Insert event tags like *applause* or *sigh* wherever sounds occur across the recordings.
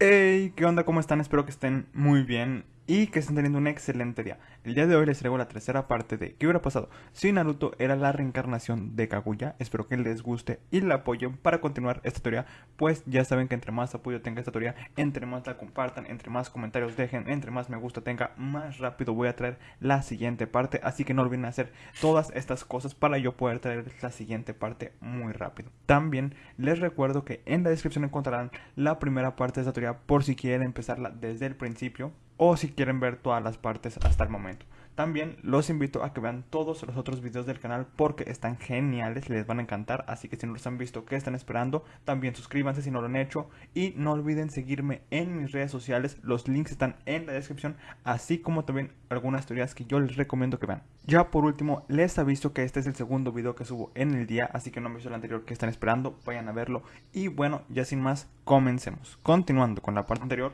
Hey, ¿qué onda? ¿Cómo están? Espero que estén muy bien y que estén teniendo un excelente día. El día de hoy les traigo la tercera parte de ¿Qué hubiera pasado si Naruto era la reencarnación de Kaguya? Espero que les guste y la apoyen para continuar esta teoría, pues ya saben que entre más apoyo tenga esta teoría, entre más la compartan, entre más comentarios dejen, entre más me gusta tenga, más rápido voy a traer la siguiente parte, así que no olviden hacer todas estas cosas para yo poder traer la siguiente parte muy rápido. También les recuerdo que en la descripción encontrarán la primera parte de esta teoría por si quieren empezarla desde el principio o si quieren ver todas las partes hasta el momento. También los invito a que vean todos los otros videos del canal porque están geniales, les van a encantar, así que si no los han visto, ¿qué están esperando? También suscríbanse si no lo han hecho y no olviden seguirme en mis redes sociales, los links están en la descripción, así como también algunas teorías que yo les recomiendo que vean. Ya por último, les aviso que este es el segundo video que subo en el día, así que no han visto el anterior que están esperando, vayan a verlo. Y bueno, ya sin más, comencemos. Continuando con la parte anterior,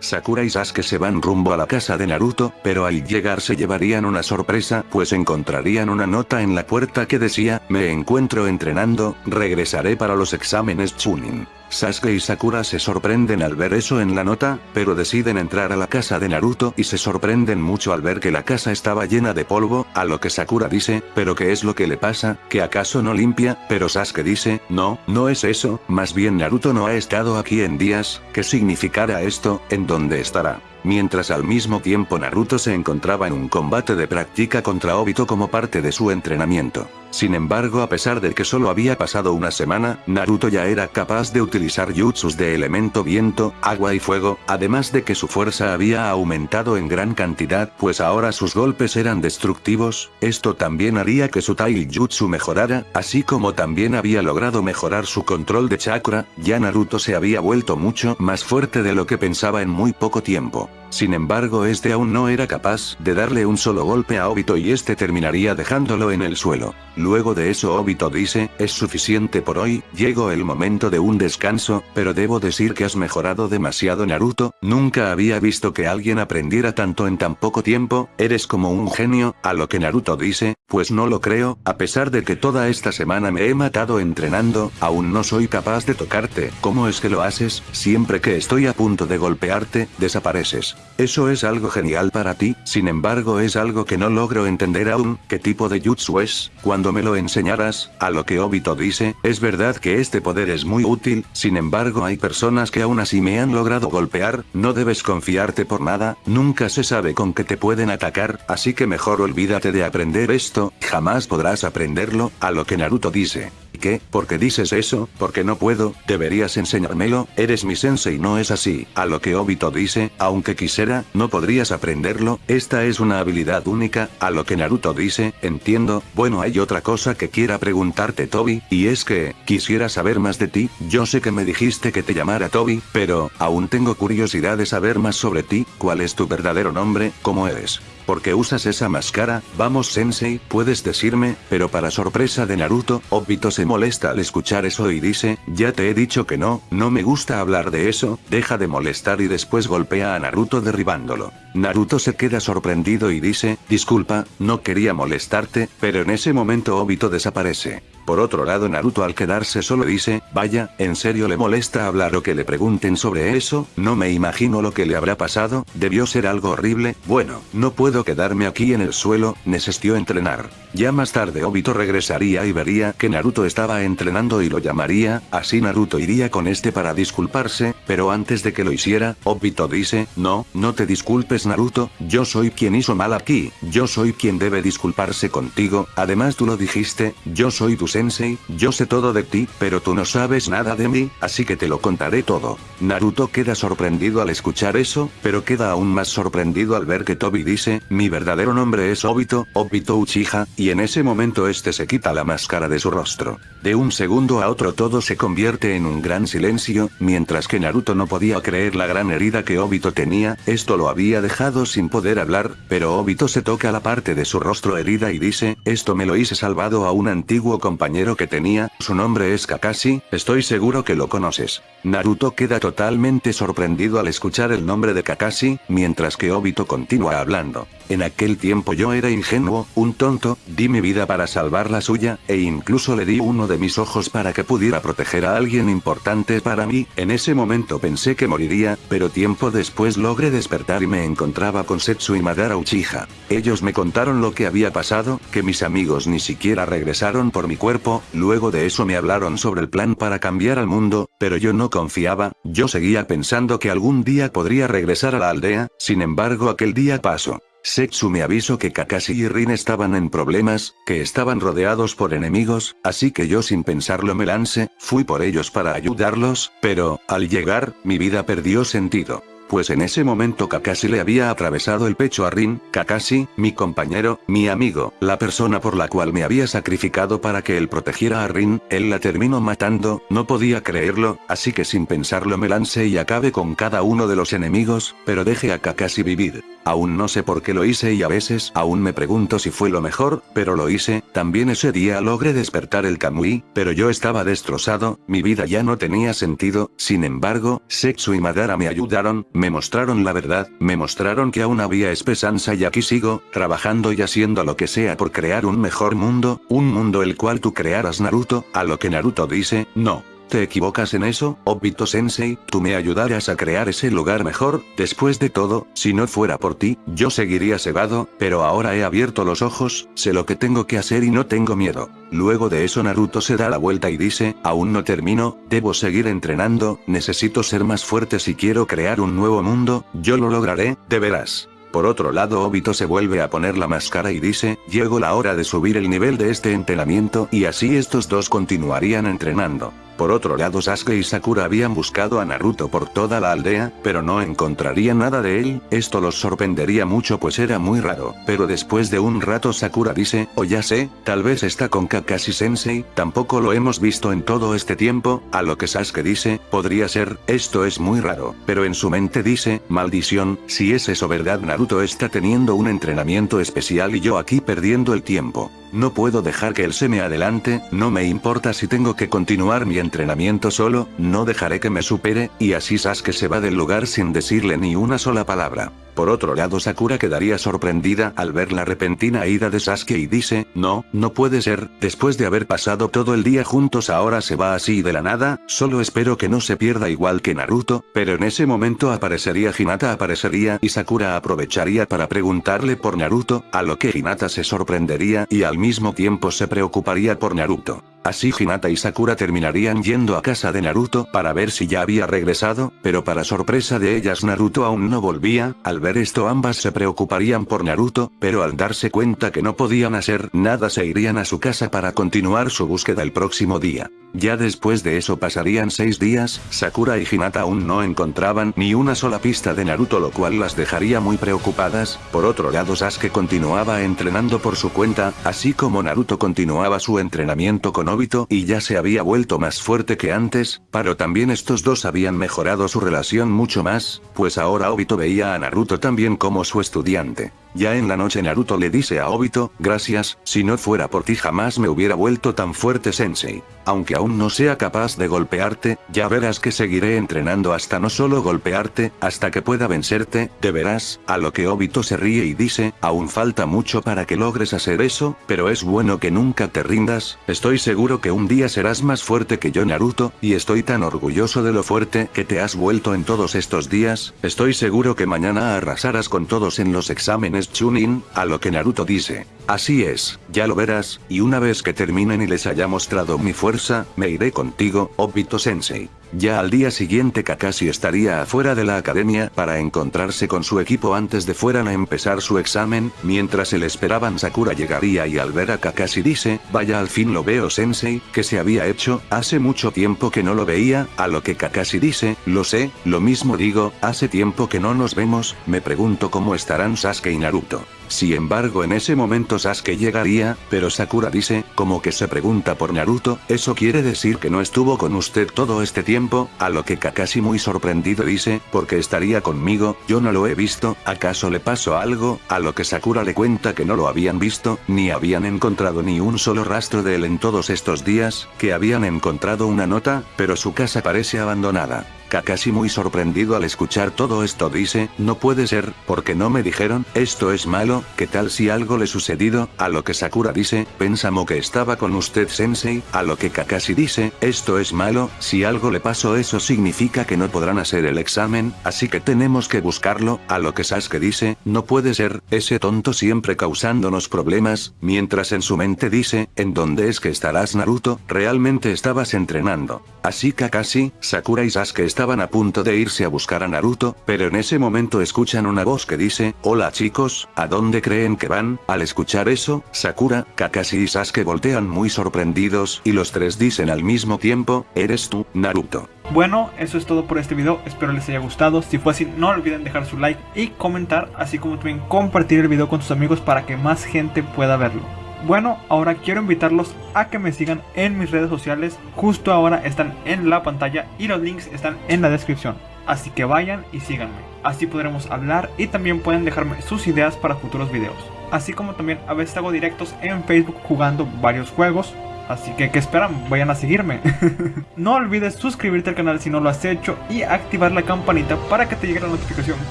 Sakura y Sasuke se van rumbo a la casa de Naruto, pero al llegar se llevarían una sorpresa, pues encontrarían una nota en la puerta que decía, me encuentro entrenando, regresaré para los exámenes Chunin. Sasuke y Sakura se sorprenden al ver eso en la nota, pero deciden entrar a la casa de Naruto y se sorprenden mucho al ver que la casa estaba llena de polvo, a lo que Sakura dice, pero ¿qué es lo que le pasa? ¿Que acaso no limpia? Pero Sasuke dice, no, no es eso, más bien Naruto no ha estado aquí en días, ¿qué significará esto? ¿En dónde estará? mientras al mismo tiempo Naruto se encontraba en un combate de práctica contra Obito como parte de su entrenamiento. Sin embargo a pesar de que solo había pasado una semana, Naruto ya era capaz de utilizar jutsus de elemento viento, agua y fuego, además de que su fuerza había aumentado en gran cantidad pues ahora sus golpes eran destructivos, esto también haría que su Taijutsu mejorara, así como también había logrado mejorar su control de chakra, ya Naruto se había vuelto mucho más fuerte de lo que pensaba en muy poco tiempo. Sin embargo este aún no era capaz de darle un solo golpe a Obito y este terminaría dejándolo en el suelo. Luego de eso Obito dice, es suficiente por hoy, llegó el momento de un descanso, pero debo decir que has mejorado demasiado Naruto, nunca había visto que alguien aprendiera tanto en tan poco tiempo, eres como un genio, a lo que Naruto dice, pues no lo creo, a pesar de que toda esta semana me he matado entrenando, aún no soy capaz de tocarte, ¿cómo es que lo haces? Siempre que estoy a punto de golpearte, desapareces. Eso es algo genial para ti, sin embargo es algo que no logro entender aún, ¿qué tipo de jutsu es? Cuando me lo enseñarás, a lo que Obito dice, es verdad que este poder es muy útil, sin embargo hay personas que aún así me han logrado golpear, no debes confiarte por nada, nunca se sabe con qué te pueden atacar, así que mejor olvídate de aprender esto, jamás podrás aprenderlo, a lo que Naruto dice. ¿Qué? ¿Por qué dices eso? Porque no puedo, deberías enseñármelo, eres mi sensei no es así. A lo que Obito dice, aunque quisiera, no podrías aprenderlo, esta es una habilidad única, a lo que Naruto dice, entiendo, bueno hay otra cosa que quiera preguntarte Tobi, y es que, quisiera saber más de ti, yo sé que me dijiste que te llamara Tobi, pero, aún tengo curiosidad de saber más sobre ti, cuál es tu verdadero nombre, cómo eres. ¿Por qué usas esa máscara? Vamos sensei, puedes decirme, pero para sorpresa de Naruto, Obito se molesta al escuchar eso y dice, ya te he dicho que no, no me gusta hablar de eso, deja de molestar y después golpea a Naruto derribándolo. Naruto se queda sorprendido y dice, disculpa, no quería molestarte, pero en ese momento Obito desaparece. Por otro lado Naruto al quedarse solo dice, vaya, ¿en serio le molesta hablar o que le pregunten sobre eso? No me imagino lo que le habrá pasado, debió ser algo horrible, bueno, no puedo quedarme aquí en el suelo, necesito entrenar. Ya más tarde Obito regresaría y vería que Naruto estaba entrenando y lo llamaría, así Naruto iría con este para disculparse, pero antes de que lo hiciera, Obito dice, no, no te disculpes Naruto, yo soy quien hizo mal aquí, yo soy quien debe disculparse contigo, además tú lo dijiste, yo soy tu sensei, yo sé todo de ti, pero tú no sabes nada de mí, así que te lo contaré todo. Naruto queda sorprendido al escuchar eso, pero queda aún más sorprendido al ver que Tobi dice, mi verdadero nombre es Obito, Obito Uchiha, y en ese momento este se quita la máscara de su rostro. De un segundo a otro todo se convierte en un gran silencio, mientras que Naruto no podía creer la gran herida que Obito tenía, esto lo había dejado sin poder hablar, pero Obito se toca la parte de su rostro herida y dice, esto me lo hice salvado a un antiguo compañero compañero que tenía, su nombre es Kakashi, estoy seguro que lo conoces. Naruto queda totalmente sorprendido al escuchar el nombre de Kakashi, mientras que Obito continúa hablando. En aquel tiempo yo era ingenuo, un tonto, di mi vida para salvar la suya, e incluso le di uno de mis ojos para que pudiera proteger a alguien importante para mí, en ese momento pensé que moriría, pero tiempo después logré despertar y me encontraba con Setsu y Madara Uchiha. Ellos me contaron lo que había pasado, que mis amigos ni siquiera regresaron por mi cuerpo, luego de eso me hablaron sobre el plan para cambiar al mundo, pero yo no confiaba, yo seguía pensando que algún día podría regresar a la aldea, sin embargo aquel día pasó. Setsu me avisó que Kakashi y Rin estaban en problemas, que estaban rodeados por enemigos, así que yo sin pensarlo me lancé, fui por ellos para ayudarlos, pero, al llegar, mi vida perdió sentido pues en ese momento Kakashi le había atravesado el pecho a Rin, Kakashi, mi compañero, mi amigo, la persona por la cual me había sacrificado para que él protegiera a Rin, él la terminó matando, no podía creerlo, así que sin pensarlo me lancé y acabé con cada uno de los enemigos, pero dejé a Kakashi vivir. Aún no sé por qué lo hice y a veces aún me pregunto si fue lo mejor, pero lo hice, también ese día logré despertar el Kamui, pero yo estaba destrozado, mi vida ya no tenía sentido, sin embargo, Setsu y Madara me ayudaron, me mostraron la verdad, me mostraron que aún había esperanza y aquí sigo, trabajando y haciendo lo que sea por crear un mejor mundo, un mundo el cual tú crearas Naruto, a lo que Naruto dice, no. ¿Te equivocas en eso, Obito Sensei? Tú me ayudarás a crear ese lugar mejor, después de todo, si no fuera por ti, yo seguiría cegado, pero ahora he abierto los ojos, sé lo que tengo que hacer y no tengo miedo. Luego de eso Naruto se da la vuelta y dice, aún no termino, debo seguir entrenando, necesito ser más fuerte si quiero crear un nuevo mundo, yo lo lograré, de veras. Por otro lado Obito se vuelve a poner la máscara y dice, llegó la hora de subir el nivel de este entrenamiento y así estos dos continuarían entrenando. Por otro lado Sasuke y Sakura habían buscado a Naruto por toda la aldea, pero no encontrarían nada de él, esto los sorprendería mucho pues era muy raro, pero después de un rato Sakura dice, o oh, ya sé, tal vez está con Kakashi Sensei, tampoco lo hemos visto en todo este tiempo, a lo que Sasuke dice, podría ser, esto es muy raro, pero en su mente dice, maldición, si es eso verdad Naruto está teniendo un entrenamiento especial y yo aquí perdiendo el tiempo. No puedo dejar que él se me adelante, no me importa si tengo que continuar mi entrenamiento solo, no dejaré que me supere, y así Sasuke se va del lugar sin decirle ni una sola palabra. Por otro lado Sakura quedaría sorprendida al ver la repentina ida de Sasuke y dice, no, no puede ser, después de haber pasado todo el día juntos ahora se va así de la nada, solo espero que no se pierda igual que Naruto, pero en ese momento aparecería Hinata aparecería y Sakura aprovecharía para preguntarle por Naruto, a lo que Hinata se sorprendería y al mismo tiempo se preocuparía por Naruto. Así Hinata y Sakura terminarían yendo a casa de Naruto para ver si ya había regresado, pero para sorpresa de ellas Naruto aún no volvía, al ver esto ambas se preocuparían por Naruto, pero al darse cuenta que no podían hacer nada se irían a su casa para continuar su búsqueda el próximo día. Ya después de eso pasarían seis días, Sakura y Hinata aún no encontraban ni una sola pista de Naruto lo cual las dejaría muy preocupadas, por otro lado Sasuke continuaba entrenando por su cuenta, así como Naruto continuaba su entrenamiento con Obito y ya se había vuelto más fuerte que antes, pero también estos dos habían mejorado su relación mucho más, pues ahora Obito veía a Naruto también como su estudiante. Ya en la noche Naruto le dice a Obito, gracias, si no fuera por ti jamás me hubiera vuelto tan fuerte sensei. Aunque aún no sea capaz de golpearte, ya verás que seguiré entrenando hasta no solo golpearte, hasta que pueda vencerte, de verás, a lo que Obito se ríe y dice, aún falta mucho para que logres hacer eso, pero es bueno que nunca te rindas, estoy seguro que un día serás más fuerte que yo Naruto, y estoy tan orgulloso de lo fuerte que te has vuelto en todos estos días, estoy seguro que mañana arrasarás con todos en los exámenes Chunin, a lo que Naruto dice. Así es, ya lo verás, y una vez que terminen y les haya mostrado mi fuerza, me iré contigo, Obito Sensei. Ya al día siguiente Kakashi estaría afuera de la academia para encontrarse con su equipo antes de fueran a empezar su examen, mientras él esperaban Sakura llegaría y al ver a Kakashi dice, vaya al fin lo veo sensei, que se había hecho, hace mucho tiempo que no lo veía, a lo que Kakashi dice, lo sé, lo mismo digo, hace tiempo que no nos vemos, me pregunto cómo estarán Sasuke y Naruto. Sin embargo en ese momento Sasuke llegaría, pero Sakura dice, como que se pregunta por Naruto, ¿eso quiere decir que no estuvo con usted todo este tiempo? A lo que Kakashi muy sorprendido dice, porque estaría conmigo, yo no lo he visto, ¿acaso le pasó algo? A lo que Sakura le cuenta que no lo habían visto, ni habían encontrado ni un solo rastro de él en todos estos días, que habían encontrado una nota, pero su casa parece abandonada. Kakashi muy sorprendido al escuchar todo esto dice, no puede ser, porque no me dijeron, esto es malo, ¿qué tal si algo le sucedido? A lo que Sakura dice, pensamos que estaba con usted sensei, a lo que Kakashi dice, esto es malo, si algo le pasó eso significa que no podrán hacer el examen, así que tenemos que buscarlo, a lo que Sasuke dice, no puede ser, ese tonto siempre causándonos problemas, mientras en su mente dice, ¿en dónde es que estarás Naruto? Realmente estabas entrenando. Así Kakashi, Sakura y Sasuke estaban a punto de irse a buscar a Naruto, pero en ese momento escuchan una voz que dice, hola chicos, ¿a dónde creen que van? Al escuchar eso, Sakura, Kakashi y Sasuke voltean muy sorprendidos y los tres dicen al mismo tiempo, eres tú, Naruto. Bueno, eso es todo por este video, espero les haya gustado, si fue así no olviden dejar su like y comentar, así como también compartir el video con sus amigos para que más gente pueda verlo. Bueno, ahora quiero invitarlos a que me sigan en mis redes sociales, justo ahora están en la pantalla y los links están en la descripción. Así que vayan y síganme, así podremos hablar y también pueden dejarme sus ideas para futuros videos. Así como también a veces hago directos en Facebook jugando varios juegos, Así que, ¿qué esperan? Vayan a seguirme. *laughs* no olvides suscribirte al canal si no lo has hecho y activar la campanita para que te llegue la notificación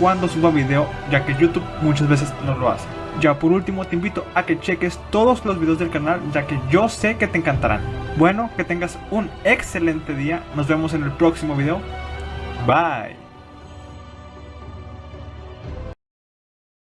cuando suba video, ya que YouTube muchas veces no lo hace. Ya por último te invito a que cheques todos los videos del canal, ya que yo sé que te encantarán. Bueno, que tengas un excelente día, nos vemos en el próximo video. Bye.